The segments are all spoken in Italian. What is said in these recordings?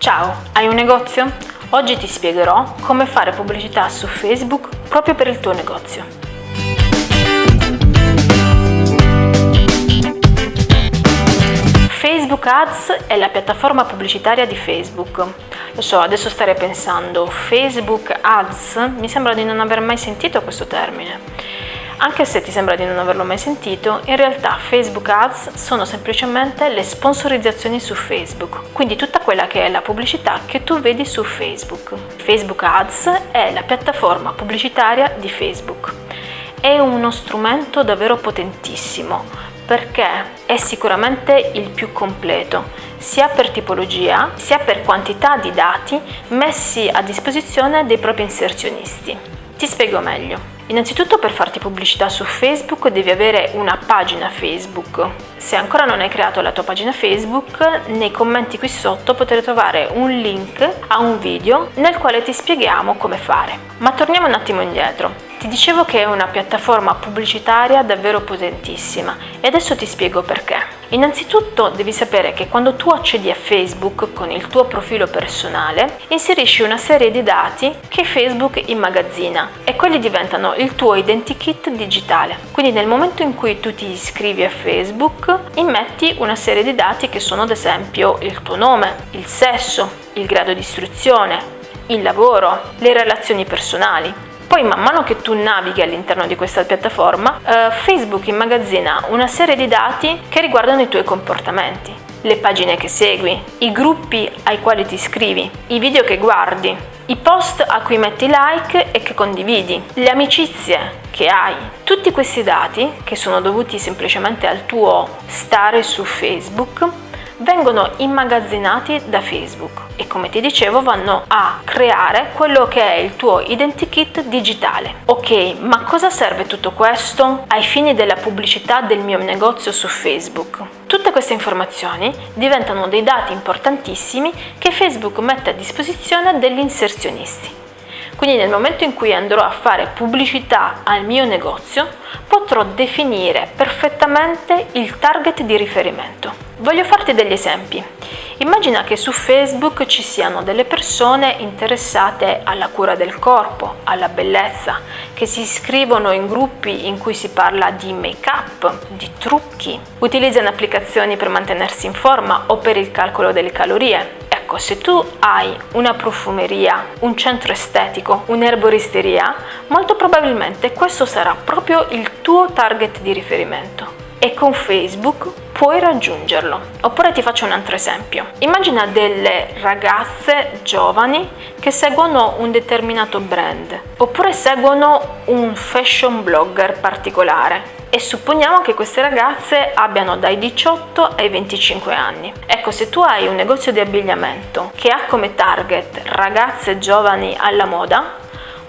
Ciao, hai un negozio? Oggi ti spiegherò come fare pubblicità su Facebook proprio per il tuo negozio. Facebook Ads è la piattaforma pubblicitaria di Facebook. Lo so, adesso starei pensando, Facebook Ads? Mi sembra di non aver mai sentito questo termine. Anche se ti sembra di non averlo mai sentito, in realtà Facebook Ads sono semplicemente le sponsorizzazioni su Facebook, quindi tutta quella che è la pubblicità che tu vedi su Facebook. Facebook Ads è la piattaforma pubblicitaria di Facebook. È uno strumento davvero potentissimo perché è sicuramente il più completo, sia per tipologia sia per quantità di dati messi a disposizione dei propri inserzionisti. Ti spiego meglio. Innanzitutto per farti pubblicità su Facebook devi avere una pagina Facebook. Se ancora non hai creato la tua pagina Facebook, nei commenti qui sotto potrai trovare un link a un video nel quale ti spieghiamo come fare. Ma torniamo un attimo indietro. Ti dicevo che è una piattaforma pubblicitaria davvero potentissima e adesso ti spiego perché. Innanzitutto devi sapere che quando tu accedi a Facebook con il tuo profilo personale, inserisci una serie di dati che Facebook immagazzina e quelli diventano il tuo identikit digitale. Quindi nel momento in cui tu ti iscrivi a Facebook, immetti una serie di dati che sono ad esempio il tuo nome, il sesso, il grado di istruzione, il lavoro, le relazioni personali. Poi man mano che tu navighi all'interno di questa piattaforma, eh, Facebook immagazzina una serie di dati che riguardano i tuoi comportamenti, le pagine che segui, i gruppi ai quali ti iscrivi, i video che guardi, i post a cui metti like e che condividi, le amicizie che hai. Tutti questi dati, che sono dovuti semplicemente al tuo stare su Facebook, vengono immagazzinati da Facebook e come ti dicevo vanno a creare quello che è il tuo identikit digitale. Ok, ma cosa serve tutto questo ai fini della pubblicità del mio negozio su Facebook? Tutte queste informazioni diventano dei dati importantissimi che Facebook mette a disposizione degli inserzionisti. Quindi nel momento in cui andrò a fare pubblicità al mio negozio, potrò definire perfettamente il target di riferimento. Voglio farti degli esempi. Immagina che su Facebook ci siano delle persone interessate alla cura del corpo, alla bellezza, che si iscrivono in gruppi in cui si parla di make-up, di trucchi, utilizzano applicazioni per mantenersi in forma o per il calcolo delle calorie. Ecco, se tu hai una profumeria, un centro estetico, un'erboristeria, molto probabilmente questo sarà proprio il tuo target di riferimento. E con Facebook puoi raggiungerlo. Oppure ti faccio un altro esempio. Immagina delle ragazze giovani che seguono un determinato brand oppure seguono un fashion blogger particolare e supponiamo che queste ragazze abbiano dai 18 ai 25 anni. Ecco, se tu hai un negozio di abbigliamento che ha come target ragazze giovani alla moda,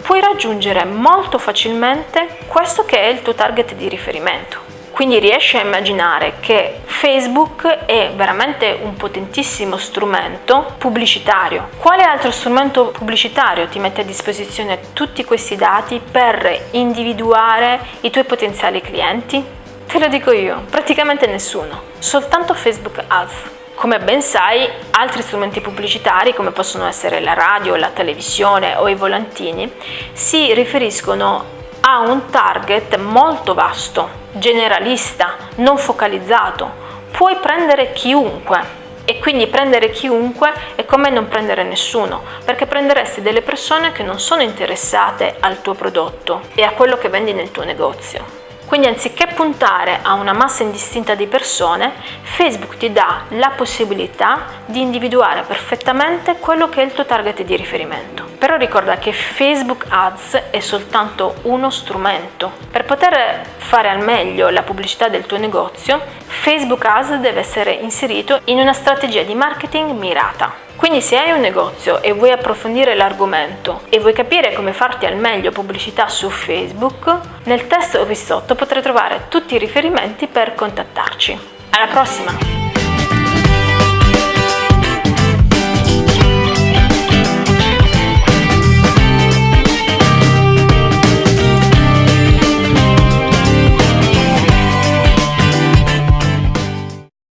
puoi raggiungere molto facilmente questo che è il tuo target di riferimento. Quindi riesci a immaginare che Facebook è veramente un potentissimo strumento pubblicitario. Quale altro strumento pubblicitario ti mette a disposizione tutti questi dati per individuare i tuoi potenziali clienti? Te lo dico io, praticamente nessuno, soltanto Facebook Ads. Come ben sai, altri strumenti pubblicitari, come possono essere la radio, la televisione o i volantini, si riferiscono a un target molto vasto, generalista, non focalizzato. Puoi prendere chiunque e quindi prendere chiunque è come non prendere nessuno, perché prenderesti delle persone che non sono interessate al tuo prodotto e a quello che vendi nel tuo negozio. Quindi anziché puntare a una massa indistinta di persone, Facebook ti dà la possibilità di individuare perfettamente quello che è il tuo target di riferimento. Però ricorda che Facebook Ads è soltanto uno strumento. Per poter fare al meglio la pubblicità del tuo negozio, Facebook Ads deve essere inserito in una strategia di marketing mirata. Quindi se hai un negozio e vuoi approfondire l'argomento e vuoi capire come farti al meglio pubblicità su Facebook, nel testo qui sotto potrai trovare tutti i riferimenti per contattarci. Alla prossima!